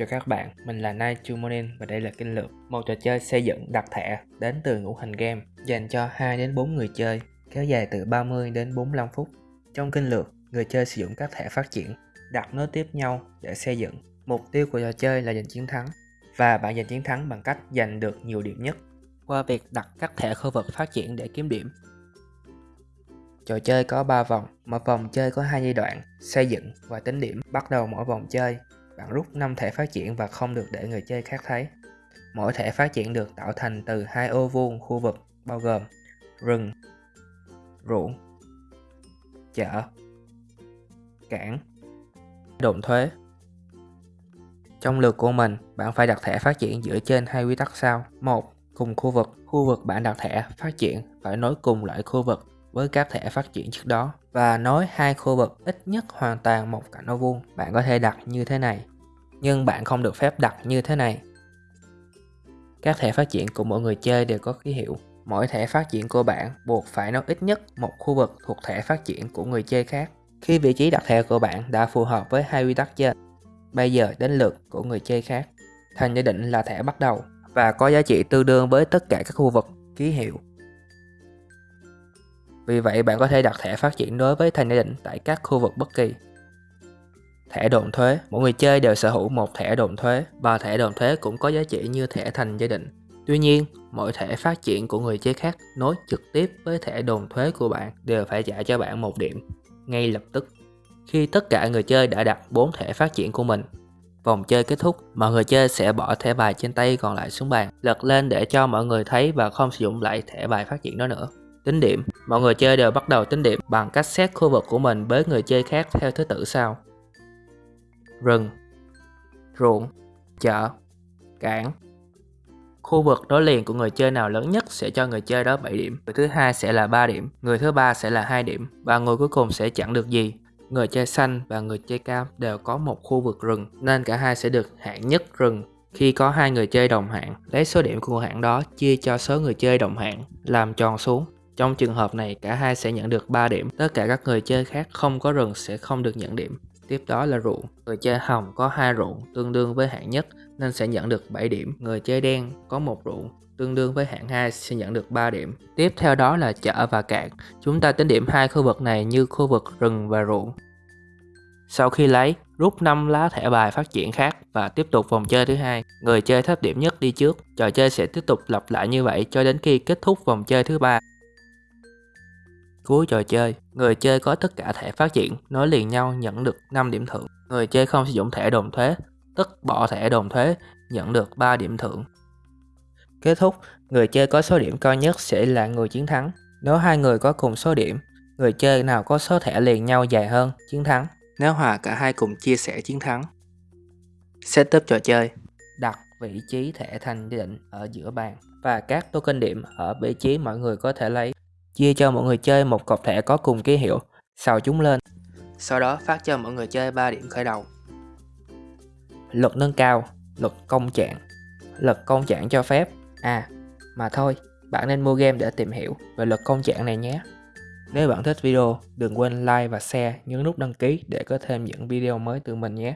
Chào các bạn, mình là Night Chumonin và đây là Kinh Lược Một trò chơi xây dựng đặt thẻ đến từ ngũ hành game dành cho 2 đến 4 người chơi kéo dài từ 30 đến 45 phút. Trong Kinh Lược, người chơi sử dụng các thẻ phát triển đặt nối tiếp nhau để xây dựng. Mục tiêu của trò chơi là giành chiến thắng và bạn giành chiến thắng bằng cách giành được nhiều điểm nhất qua việc đặt các thẻ khu vực phát triển để kiếm điểm. Trò chơi có 3 vòng, mỗi vòng chơi có hai giai đoạn, xây dựng và tính điểm. Bắt đầu mỗi vòng chơi, bạn rút 5 thẻ phát triển và không được để người chơi khác thấy. Mỗi thẻ phát triển được tạo thành từ hai ô vuông khu vực bao gồm rừng, ruộng, chợ, cảng, đồn thuế. Trong lượt của mình, bạn phải đặt thẻ phát triển dựa trên hai quy tắc sau. một Cùng khu vực, khu vực bạn đặt thẻ phát triển phải nối cùng loại khu vực với các thẻ phát triển trước đó và nối hai khu vực ít nhất hoàn toàn một cạnh ô vuông. Bạn có thể đặt như thế này, nhưng bạn không được phép đặt như thế này. Các thẻ phát triển của mỗi người chơi đều có ký hiệu. Mỗi thẻ phát triển của bạn buộc phải nối ít nhất một khu vực thuộc thẻ phát triển của người chơi khác. Khi vị trí đặt thẻ của bạn đã phù hợp với hai quy tắc trên, bây giờ đến lượt của người chơi khác. Thành gia định là thẻ bắt đầu và có giá trị tương đương với tất cả các khu vực ký hiệu vì vậy bạn có thể đặt thẻ phát triển đối với thành gia đình tại các khu vực bất kỳ. Thẻ đồn thuế Mỗi người chơi đều sở hữu một thẻ đồn thuế và thẻ đồn thuế cũng có giá trị như thẻ thành gia đình Tuy nhiên, mỗi thẻ phát triển của người chơi khác nối trực tiếp với thẻ đồn thuế của bạn đều phải trả cho bạn một điểm ngay lập tức. Khi tất cả người chơi đã đặt 4 thẻ phát triển của mình, vòng chơi kết thúc, mọi người chơi sẽ bỏ thẻ bài trên tay còn lại xuống bàn, lật lên để cho mọi người thấy và không sử dụng lại thẻ bài phát triển đó nữa. Tính điểm Mọi người chơi đều bắt đầu tính điểm bằng cách xét khu vực của mình với người chơi khác theo thứ tự sau. Rừng Ruộng Chợ Cảng. Khu vực đối liền của người chơi nào lớn nhất sẽ cho người chơi đó 7 điểm. Người thứ hai sẽ là 3 điểm Người thứ ba sẽ là 2 điểm Và người cuối cùng sẽ chẳng được gì. Người chơi xanh và người chơi cam đều có một khu vực rừng Nên cả hai sẽ được hạng nhất rừng khi có hai người chơi đồng hạng, lấy số điểm của hạng đó chia cho số người chơi đồng hạng, làm tròn xuống. Trong trường hợp này cả hai sẽ nhận được 3 điểm, tất cả các người chơi khác không có rừng sẽ không được nhận điểm. Tiếp đó là ruộng, người chơi hồng có hai ruộng tương đương với hạng nhất nên sẽ nhận được 7 điểm. Người chơi đen có một ruộng tương đương với hạng 2 sẽ nhận được 3 điểm. Tiếp theo đó là chợ và cạn. Chúng ta tính điểm hai khu vực này như khu vực rừng và ruộng. Sau khi lấy, rút 5 lá thẻ bài phát triển khác và tiếp tục vòng chơi thứ hai. Người chơi thấp điểm nhất đi trước. Trò chơi sẽ tiếp tục lặp lại như vậy cho đến khi kết thúc vòng chơi thứ ba. Cuối trò chơi, người chơi có tất cả thẻ phát triển nối liền nhau nhận được 5 điểm thưởng. Người chơi không sử dụng thẻ đồn thuế, tức bỏ thẻ đồn thuế, nhận được 3 điểm thưởng. Kết thúc, người chơi có số điểm cao nhất sẽ là người chiến thắng. Nếu hai người có cùng số điểm, người chơi nào có số thẻ liền nhau dài hơn, chiến thắng. Nếu hòa cả hai cùng chia sẻ chiến thắng. Setup trò chơi Đặt vị trí thẻ thành định ở giữa bàn và các token điểm ở vị trí mọi người có thể lấy chia cho mọi người chơi một cọc thẻ có cùng ký hiệu, xào chúng lên. Sau đó phát cho mọi người chơi 3 điểm khởi đầu. Luật nâng cao, luật công trạng. Luật công trạng cho phép. À, mà thôi, bạn nên mua game để tìm hiểu về luật công trạng này nhé. Nếu bạn thích video, đừng quên like và share, nhấn nút đăng ký để có thêm những video mới từ mình nhé.